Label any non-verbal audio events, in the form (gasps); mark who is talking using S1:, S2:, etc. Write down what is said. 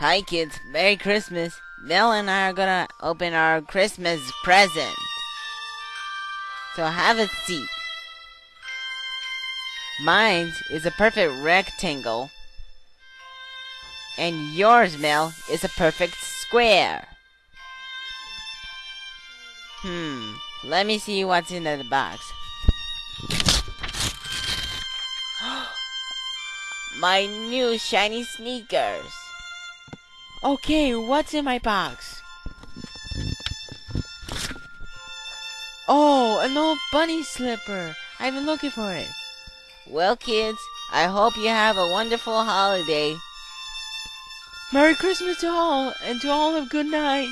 S1: Hi kids, Merry Christmas. Mel and I are gonna open our Christmas present. So have a seat. Mine is a perfect rectangle. And yours, Mel, is a perfect square. Hmm, let me see what's in the box. (gasps) My new shiny sneakers. Okay, what's in my box? Oh, an old bunny slipper. I've been looking for it. Well, kids, I hope you have a wonderful holiday.
S2: Merry Christmas to all, and to all a good night.